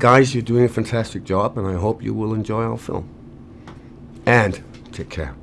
Guys, you're doing a fantastic job, and I hope you will enjoy our film. And take care.